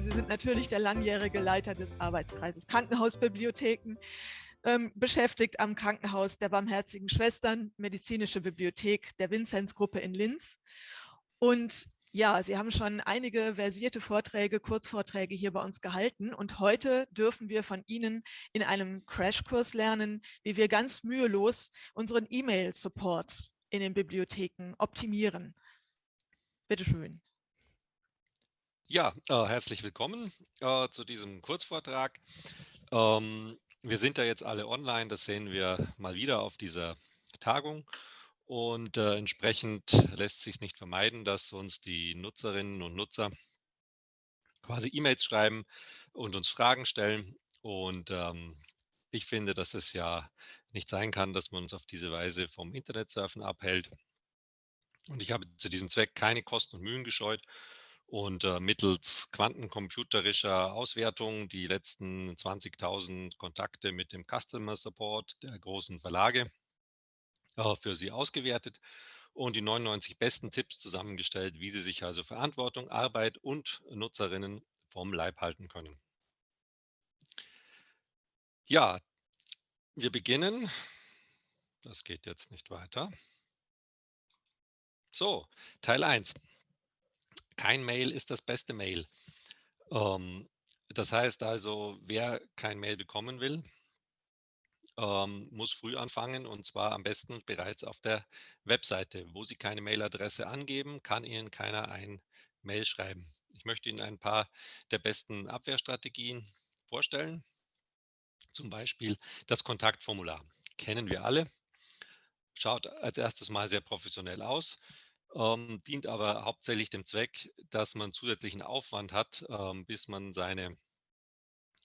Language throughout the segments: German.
Sie sind natürlich der langjährige Leiter des Arbeitskreises Krankenhausbibliotheken, ähm, beschäftigt am Krankenhaus der Barmherzigen Schwestern, Medizinische Bibliothek der Vinzenzgruppe in Linz. Und ja, Sie haben schon einige versierte Vorträge, Kurzvorträge hier bei uns gehalten und heute dürfen wir von Ihnen in einem Crashkurs lernen, wie wir ganz mühelos unseren E-Mail-Support in den Bibliotheken optimieren. Bitte schön. Ja, äh, herzlich willkommen äh, zu diesem Kurzvortrag. Ähm, wir sind da jetzt alle online, das sehen wir mal wieder auf dieser Tagung. Und äh, entsprechend lässt sich nicht vermeiden, dass uns die Nutzerinnen und Nutzer quasi E-Mails schreiben und uns Fragen stellen. Und ähm, ich finde, dass es ja nicht sein kann, dass man uns auf diese Weise vom Internetsurfen abhält. Und ich habe zu diesem Zweck keine Kosten und Mühen gescheut und äh, mittels quantencomputerischer Auswertung die letzten 20.000 Kontakte mit dem Customer Support der großen Verlage äh, für Sie ausgewertet und die 99 besten Tipps zusammengestellt, wie Sie sich also Verantwortung, Arbeit und Nutzerinnen vom Leib halten können. Ja, wir beginnen. Das geht jetzt nicht weiter. So, Teil 1. Kein Mail ist das beste Mail. Ähm, das heißt also, wer kein Mail bekommen will, ähm, muss früh anfangen und zwar am besten bereits auf der Webseite. Wo Sie keine Mailadresse angeben, kann Ihnen keiner ein Mail schreiben. Ich möchte Ihnen ein paar der besten Abwehrstrategien vorstellen. Zum Beispiel das Kontaktformular. Kennen wir alle. Schaut als erstes mal sehr professionell aus, ähm, dient aber hauptsächlich dem Zweck, dass man zusätzlichen Aufwand hat, ähm, bis man seine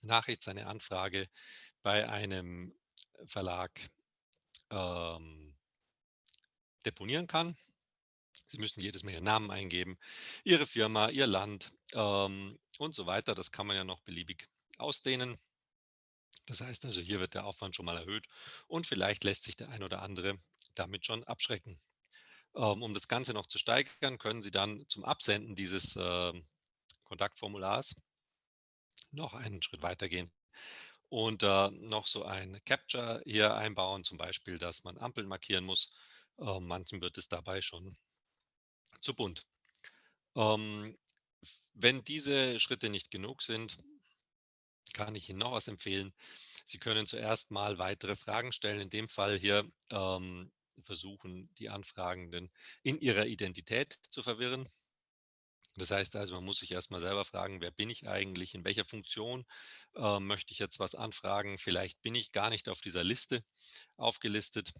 Nachricht, seine Anfrage bei einem Verlag ähm, deponieren kann. Sie müssen jedes Mal Ihren Namen eingeben, Ihre Firma, Ihr Land ähm, und so weiter. Das kann man ja noch beliebig ausdehnen. Das heißt also, hier wird der Aufwand schon mal erhöht und vielleicht lässt sich der ein oder andere damit schon abschrecken. Ähm, um das Ganze noch zu steigern, können Sie dann zum Absenden dieses äh, Kontaktformulars noch einen Schritt weitergehen und äh, noch so ein Capture hier einbauen, zum Beispiel, dass man Ampeln markieren muss. Äh, manchen wird es dabei schon zu bunt. Ähm, wenn diese Schritte nicht genug sind, kann ich Ihnen noch was empfehlen. Sie können zuerst mal weitere Fragen stellen. In dem Fall hier ähm, versuchen die Anfragenden in ihrer Identität zu verwirren. Das heißt also, man muss sich erstmal selber fragen, wer bin ich eigentlich, in welcher Funktion äh, möchte ich jetzt was anfragen. Vielleicht bin ich gar nicht auf dieser Liste aufgelistet.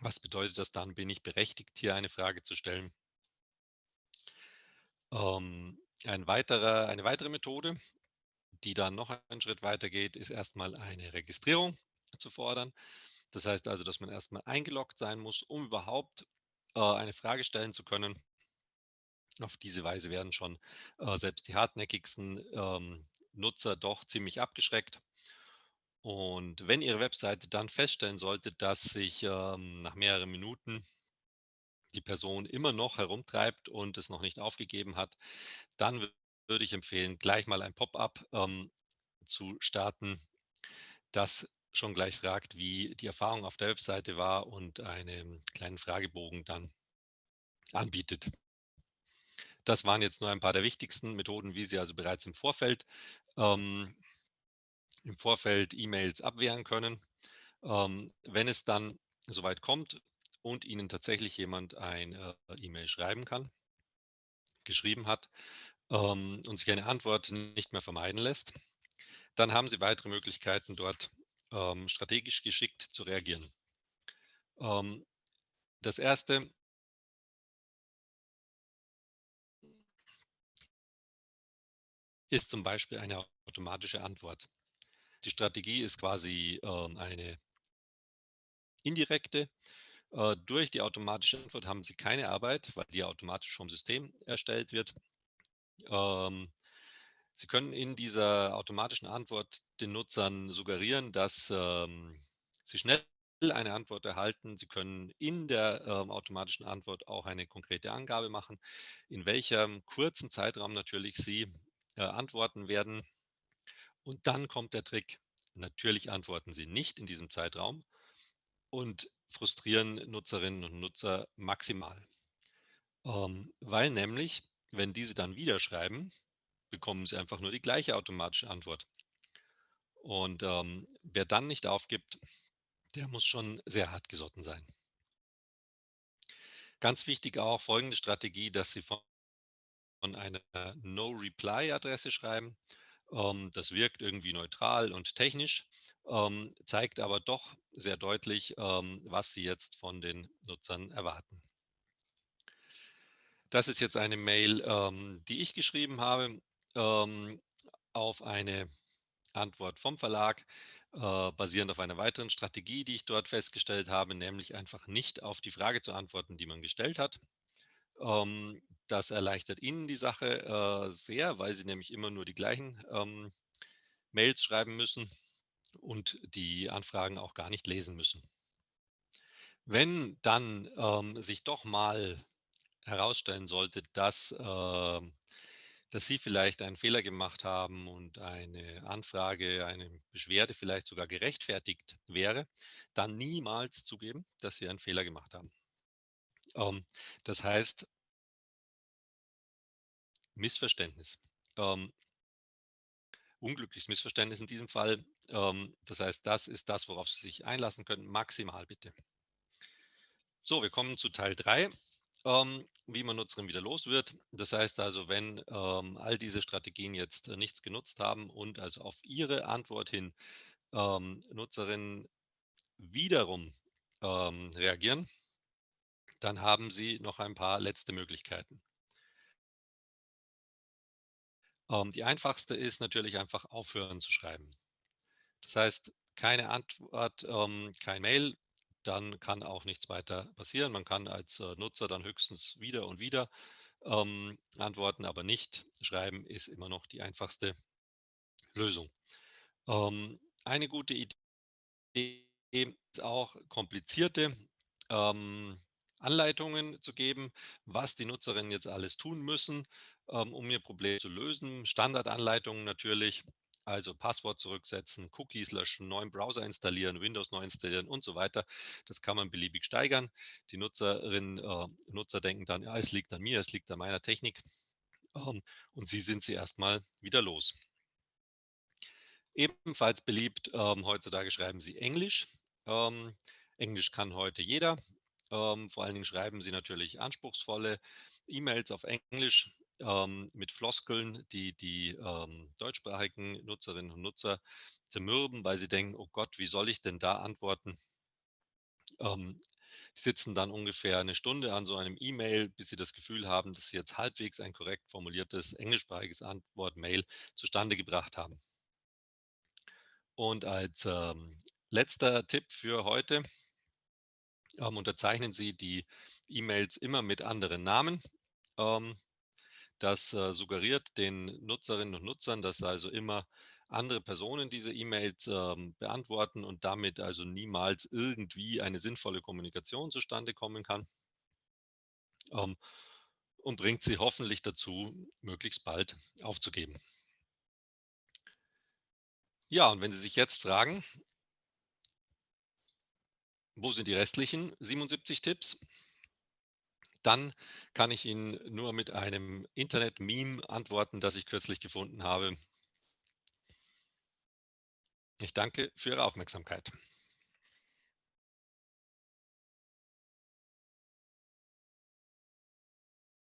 Was bedeutet das dann? Bin ich berechtigt, hier eine Frage zu stellen? Ähm, ein weiterer, eine weitere Methode, die dann noch einen Schritt weiter geht, ist erstmal eine Registrierung zu fordern. Das heißt also, dass man erstmal eingeloggt sein muss, um überhaupt äh, eine Frage stellen zu können. Auf diese Weise werden schon äh, selbst die hartnäckigsten ähm, Nutzer doch ziemlich abgeschreckt. Und wenn Ihre Webseite dann feststellen sollte, dass sich ähm, nach mehreren Minuten die Person immer noch herumtreibt und es noch nicht aufgegeben hat, dann würde ich empfehlen, gleich mal ein Pop-up ähm, zu starten, das schon gleich fragt, wie die Erfahrung auf der Webseite war und einen kleinen Fragebogen dann anbietet. Das waren jetzt nur ein paar der wichtigsten Methoden, wie Sie also bereits im Vorfeld ähm, im Vorfeld E-Mails abwehren können. Ähm, wenn es dann soweit kommt und Ihnen tatsächlich jemand ein äh, E-Mail schreiben kann, geschrieben hat ähm, und sich eine Antwort nicht mehr vermeiden lässt, dann haben Sie weitere Möglichkeiten, dort ähm, strategisch geschickt zu reagieren. Ähm, das erste ist zum Beispiel eine automatische Antwort. Die Strategie ist quasi ähm, eine indirekte. Äh, durch die automatische Antwort haben Sie keine Arbeit, weil die automatisch vom System erstellt wird. Ähm, Sie können in dieser automatischen Antwort den Nutzern suggerieren, dass ähm, sie schnell eine Antwort erhalten. Sie können in der ähm, automatischen Antwort auch eine konkrete Angabe machen, in welchem kurzen Zeitraum natürlich Sie äh, antworten werden. Und dann kommt der Trick. Natürlich antworten Sie nicht in diesem Zeitraum und frustrieren Nutzerinnen und Nutzer maximal. Ähm, weil nämlich, wenn diese dann wieder schreiben, bekommen sie einfach nur die gleiche automatische Antwort. Und ähm, wer dann nicht aufgibt, der muss schon sehr hart gesotten sein. Ganz wichtig auch folgende Strategie, dass Sie von einer No-Reply-Adresse schreiben. Ähm, das wirkt irgendwie neutral und technisch, ähm, zeigt aber doch sehr deutlich, ähm, was Sie jetzt von den Nutzern erwarten. Das ist jetzt eine Mail, ähm, die ich geschrieben habe ähm, auf eine Antwort vom Verlag, äh, basierend auf einer weiteren Strategie, die ich dort festgestellt habe, nämlich einfach nicht auf die Frage zu antworten, die man gestellt hat. Ähm, das erleichtert Ihnen die Sache äh, sehr, weil Sie nämlich immer nur die gleichen ähm, Mails schreiben müssen und die Anfragen auch gar nicht lesen müssen. Wenn dann ähm, sich doch mal herausstellen sollte, dass, äh, dass Sie vielleicht einen Fehler gemacht haben und eine Anfrage, eine Beschwerde vielleicht sogar gerechtfertigt wäre, dann niemals zugeben, dass Sie einen Fehler gemacht haben. Ähm, das heißt, Missverständnis. Ähm, unglückliches Missverständnis in diesem Fall. Ähm, das heißt, das ist das, worauf Sie sich einlassen können. Maximal bitte. So, wir kommen zu Teil 3 ähm, wie man Nutzerinnen wieder los wird. Das heißt also, wenn ähm, all diese Strategien jetzt äh, nichts genutzt haben und also auf Ihre Antwort hin ähm, Nutzerinnen wiederum ähm, reagieren, dann haben Sie noch ein paar letzte Möglichkeiten. Ähm, die einfachste ist natürlich einfach aufhören zu schreiben. Das heißt, keine Antwort, ähm, kein Mail, dann kann auch nichts weiter passieren. Man kann als äh, Nutzer dann höchstens wieder und wieder ähm, antworten, aber nicht schreiben ist immer noch die einfachste Lösung. Ähm, eine gute Idee ist auch komplizierte ähm, Anleitungen zu geben, was die Nutzerinnen jetzt alles tun müssen, ähm, um ihr Problem zu lösen. Standardanleitungen natürlich, also Passwort zurücksetzen, Cookies löschen, neuen Browser installieren, Windows neu installieren und so weiter. Das kann man beliebig steigern. Die Nutzerinnen, äh, Nutzer denken dann, ja, es liegt an mir, es liegt an meiner Technik. Ähm, und sie sind sie erstmal wieder los. Ebenfalls beliebt, ähm, heutzutage schreiben sie Englisch. Ähm, Englisch kann heute jeder. Ähm, vor allen Dingen schreiben sie natürlich anspruchsvolle E-Mails auf Englisch ähm, mit Floskeln, die die ähm, deutschsprachigen Nutzerinnen und Nutzer zermürben, weil sie denken, oh Gott, wie soll ich denn da antworten? Ähm, sitzen dann ungefähr eine Stunde an so einem E-Mail, bis sie das Gefühl haben, dass sie jetzt halbwegs ein korrekt formuliertes englischsprachiges Antwort-Mail zustande gebracht haben. Und als ähm, letzter Tipp für heute ähm, unterzeichnen Sie die E-Mails immer mit anderen Namen. Ähm, das äh, suggeriert den Nutzerinnen und Nutzern, dass also immer andere Personen diese E-Mails ähm, beantworten und damit also niemals irgendwie eine sinnvolle Kommunikation zustande kommen kann. Ähm, und bringt sie hoffentlich dazu, möglichst bald aufzugeben. Ja, und wenn Sie sich jetzt fragen, wo sind die restlichen 77 Tipps? Dann kann ich Ihnen nur mit einem Internet-Meme antworten, das ich kürzlich gefunden habe. Ich danke für Ihre Aufmerksamkeit.